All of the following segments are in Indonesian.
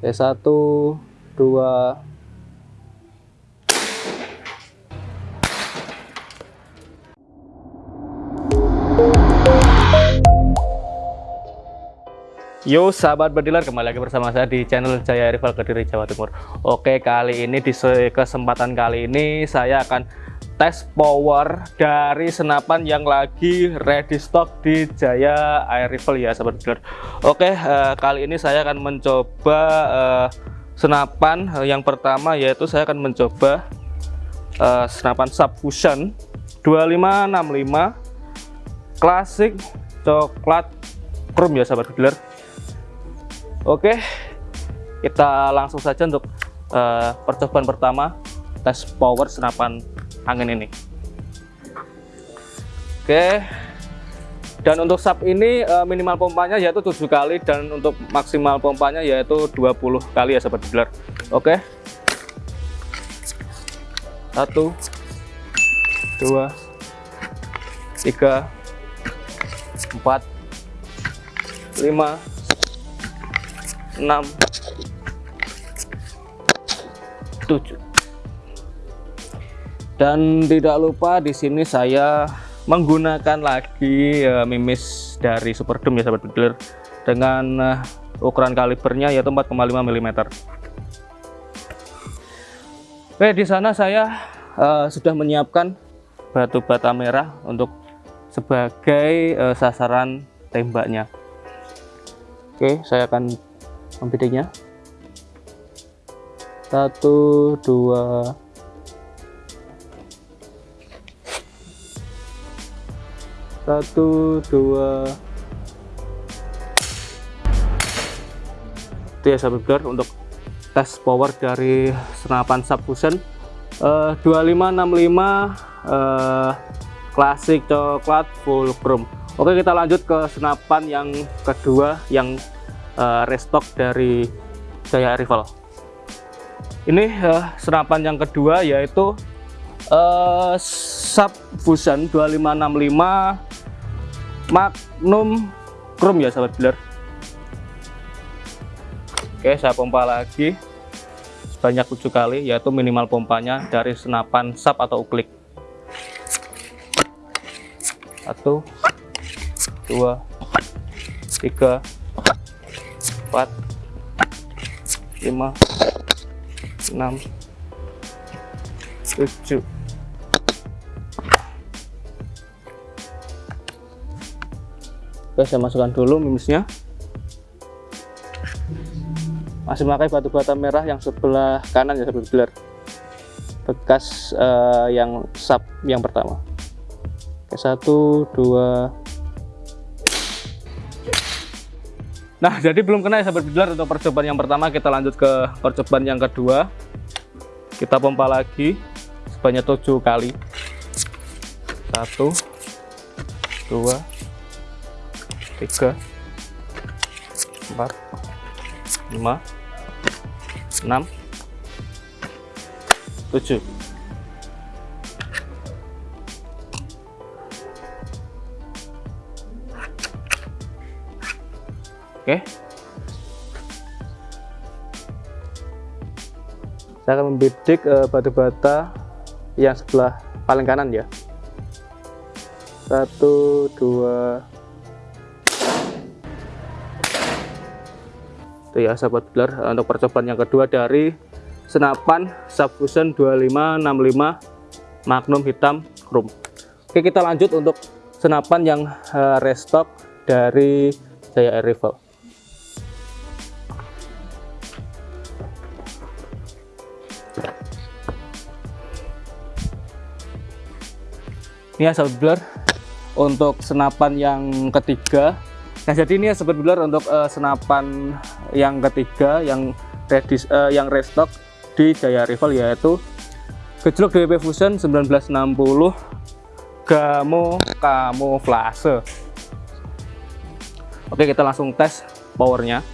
Eh, T1, 2, Yo sahabat bediler kembali lagi bersama saya di channel Jaya Rival Kediri Jawa Timur. Oke kali ini di kesempatan kali ini saya akan tes power dari senapan yang lagi ready stock di Jaya Air Rifle ya sahabat bediler Oke uh, kali ini saya akan mencoba uh, senapan uh, yang pertama yaitu saya akan mencoba uh, senapan subfusion 2565 klasik coklat chrome ya sahabat bediler Oke, kita langsung saja untuk uh, percobaan pertama tes power senapan angin ini. Oke, dan untuk sub ini uh, minimal pompanya yaitu 7 kali dan untuk maksimal pompanya yaitu 20 kali ya sahabat dealer. Oke, satu, dua, tiga, empat, lima, 6 7 dan tidak lupa di sini saya menggunakan lagi uh, mimis dari Superdome ya sahabat bediler dengan uh, ukuran kalibernya yaitu 4,5 mm. Oke di sana saya uh, sudah menyiapkan batu bata merah untuk sebagai uh, sasaran tembaknya. Oke saya akan membedanya satu dua. Satu dua. Itu ya sahabat untuk tes power dari senapan subfusion. Uh, 2565 uh, klasik coklat full chrome. Oke kita lanjut ke senapan yang kedua yang uh, restock dari Jaya Rival. Ini uh, senapan yang kedua yaitu uh, Subfusion 2565 Magnum Chrome ya sahabat dealer. Oke, saya pompa lagi sebanyak 7 kali yaitu minimal pompanya dari senapan sub atau uklik. Satu, dua, tiga, 4 5 6 7 Oke saya masukkan dulu mimisnya. Masih memakai batu bata merah yang sebelah kanan ya sahabat bekas uh, yang sub yang pertama. Oke, satu dua Nah, jadi belum kena ya sahabat bilar untuk percobaan yang pertama, kita lanjut ke percobaan yang kedua. Kita pompa lagi sebanyak 7 kali. 1 2 3 4 5 6 7 Oke. Saya akan membidik uh, batu bata yang sebelah paling kanan ya. Satu, dua, itu ya sahabat belar eh, untuk percobaan yang kedua dari senapan subfusion 2565 magnum hitam chrome oke kita lanjut untuk senapan yang uh, restock dari Jaya Air Rifle ini sobat blur untuk senapan yang ketiga. Nah jadi ini sobat blur untuk uh, senapan yang ketiga yang ready uh, yang restock di Jaya Rifle yaitu gejlok DWP Fusion 1960 Gamo Kamuflase Oke kita langsung tes powernya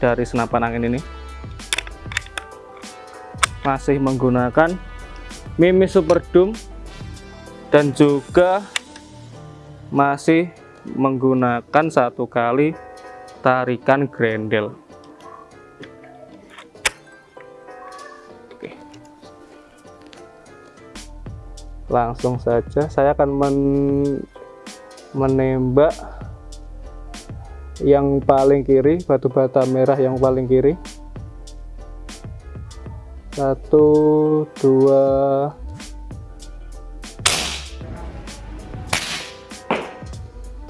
dari senapan angin ini. Masih menggunakan Mimi Super Doom dan juga masih menggunakan satu kali tarikan grendel. Langsung saja saya akan men menembak yang paling kiri batu bata merah yang paling kiri. Satu dua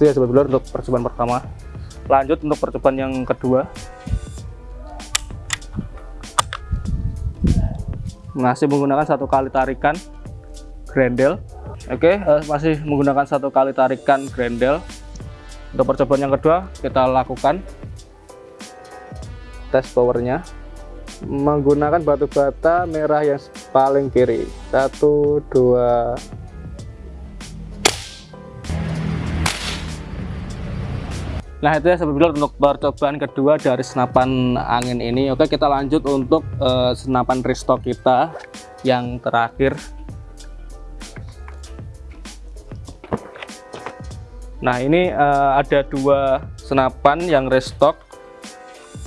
itu ya sobat untuk percobaan pertama. Lanjut untuk percobaan yang kedua. Masih menggunakan satu kali tarikan grendel. Oke uh, masih menggunakan satu kali tarikan grendel. Untuk percobaan yang kedua kita lakukan tes powernya. Menggunakan batu bata merah yang paling kiri. Satu dua Nah itu ya sebetulnya untuk percobaan kedua dari senapan angin ini. Oke kita lanjut untuk uh, senapan restock kita yang terakhir. Nah ini uh, ada dua senapan yang restock.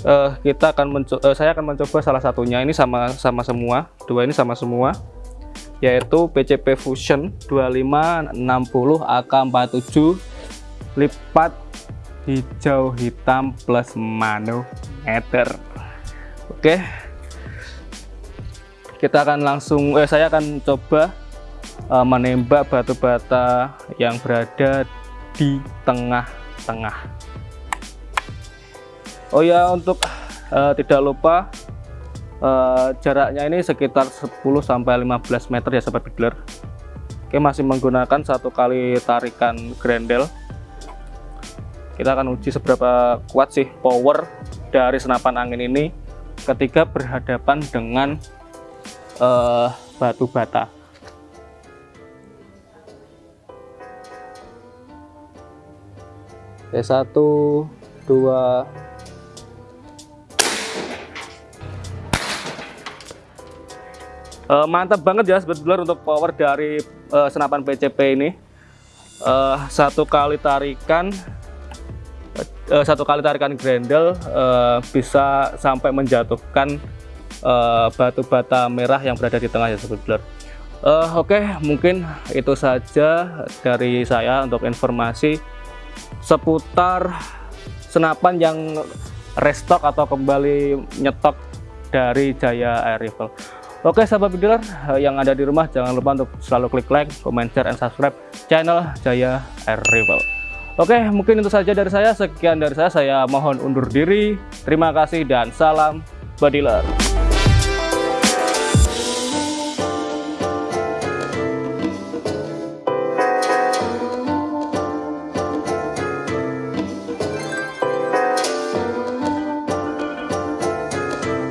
Uh, kita akan uh, saya akan mencoba salah satunya. Ini sama sama semua. Dua ini sama semua. Yaitu PCP Fusion 2560 AK47 lipat hijau hitam plus manometer oke. Kita akan langsung eh saya akan coba uh, menembak batu bata yang berada di tengah-tengah. Oh ya untuk uh, tidak lupa uh, jaraknya ini sekitar 10 sampai 15 meter ya sobat bidler Oke masih menggunakan satu kali tarikan grendel kita akan uji seberapa kuat sih power dari senapan angin ini ketika berhadapan dengan uh, batu bata. Oke, satu dua. Uh, mantap banget ya sebetulnya untuk power dari uh, senapan PCP ini. Uh, satu kali tarikan uh, satu kali tarikan grendel uh, bisa sampai menjatuhkan uh, batu bata merah yang berada di tengah ya sobat uh, oke okay, mungkin itu saja dari saya untuk informasi seputar senapan yang restock atau kembali nyetok dari Jaya Air Rifle. Oke sahabat bidler yang ada di rumah jangan lupa untuk selalu klik like, comment, share, and subscribe channel Jaya Air Rifle Oke, mungkin itu saja dari saya. Sekian dari saya. Saya mohon undur diri. Terima kasih dan salam badiler.